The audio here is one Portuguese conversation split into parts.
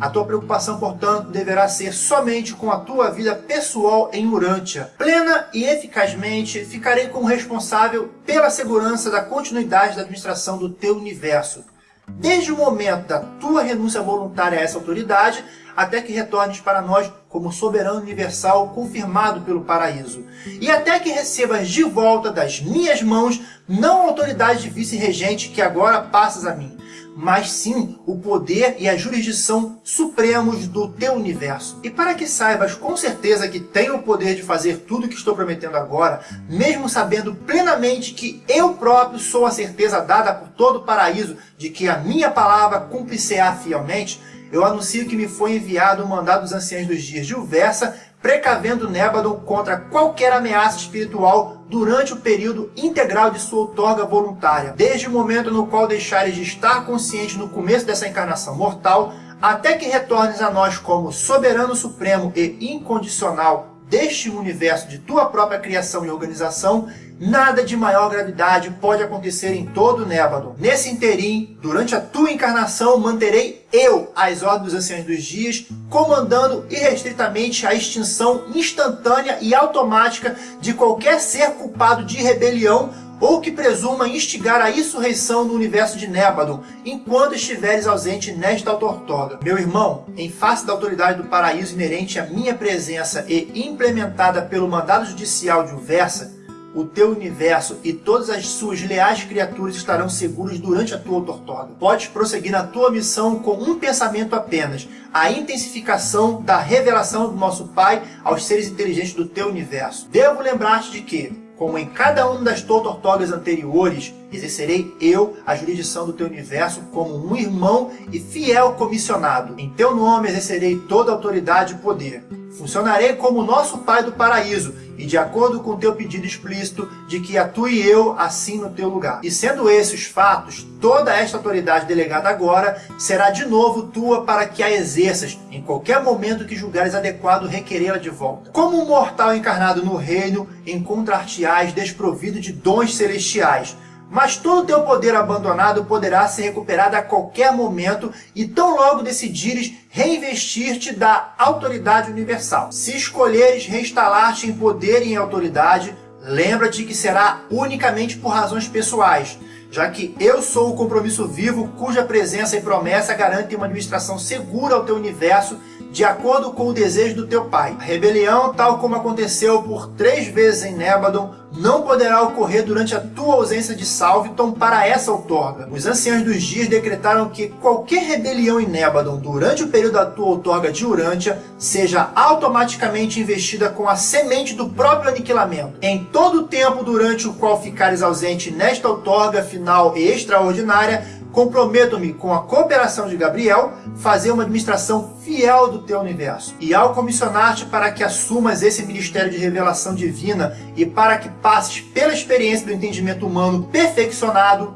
A tua preocupação, portanto, deverá ser somente com a tua vida pessoal em Urântia. Plena e eficazmente, ficarei como responsável pela segurança da continuidade da administração do teu universo. Desde o momento da tua renúncia voluntária a essa autoridade, até que retornes para nós como soberano universal confirmado pelo paraíso, e até que recebas de volta das minhas mãos não a autoridade de vice-regente que agora passas a mim, mas sim o poder e a jurisdição supremos do teu universo. E para que saibas com certeza que tenho o poder de fazer tudo o que estou prometendo agora, mesmo sabendo plenamente que eu próprio sou a certeza dada por todo o paraíso de que a minha palavra cumpre-se-á fielmente, eu anuncio que me foi enviado o mandado dos anciãos dos dias de Uversa, precavendo Nébadon contra qualquer ameaça espiritual durante o período integral de sua outorga voluntária, desde o momento no qual deixares de estar consciente no começo dessa encarnação mortal, até que retornes a nós como soberano supremo e incondicional deste universo de tua própria criação e organização, nada de maior gravidade pode acontecer em todo o Nébado. Nesse interim, durante a tua encarnação, manterei eu as ordens dos anciãos dos dias, comandando irrestritamente a extinção instantânea e automática de qualquer ser culpado de rebelião ou que presuma instigar a insurreição no universo de Nébadon, enquanto estiveres ausente nesta autortoga. Meu irmão, em face da autoridade do paraíso inerente à minha presença e implementada pelo mandado judicial de Uversa, o teu universo e todas as suas leais criaturas estarão seguros durante a tua autortoga. Podes prosseguir na tua missão com um pensamento apenas, a intensificação da revelação do nosso Pai aos seres inteligentes do teu universo. Devo lembrar-te de que, como em cada uma das tortortogas anteriores, exercerei eu a jurisdição do teu universo como um irmão e fiel comissionado. Em teu nome exercerei toda a autoridade e poder. Funcionarei como nosso Pai do Paraíso, e de acordo com o teu pedido explícito de que atue eu assim no teu lugar. E sendo esses os fatos, toda esta autoridade delegada agora será de novo tua para que a exerças em qualquer momento que julgares adequado requerê-la de volta. Como um mortal encarnado no reino, encontrar-te-ás desprovido de dons celestiais, mas todo o teu poder abandonado poderá ser recuperado a qualquer momento e tão logo decidires reinvestir-te da autoridade universal. Se escolheres reinstalar-te em poder e em autoridade, lembra-te que será unicamente por razões pessoais, já que eu sou o compromisso vivo cuja presença e promessa garantem uma administração segura ao teu universo de acordo com o desejo do teu pai. A rebelião, tal como aconteceu por três vezes em Nébadon, não poderá ocorrer durante a tua ausência de Salviton para essa outorga. Os anciãos dos dias decretaram que qualquer rebelião em Nébadon durante o período da tua outorga de Urântia seja automaticamente investida com a semente do próprio aniquilamento. Em todo o tempo durante o qual ficares ausente nesta outorga final e extraordinária, Comprometo-me com a cooperação de Gabriel, fazer uma administração fiel do teu universo. E ao comissionar-te para que assumas esse ministério de revelação divina e para que passes pela experiência do entendimento humano perfeccionado,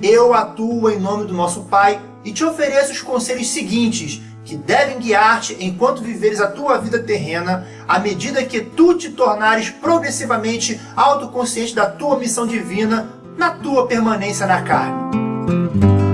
eu atuo em nome do nosso Pai e te ofereço os conselhos seguintes, que devem guiar-te enquanto viveres a tua vida terrena, à medida que tu te tornares progressivamente autoconsciente da tua missão divina na tua permanência na carne. Música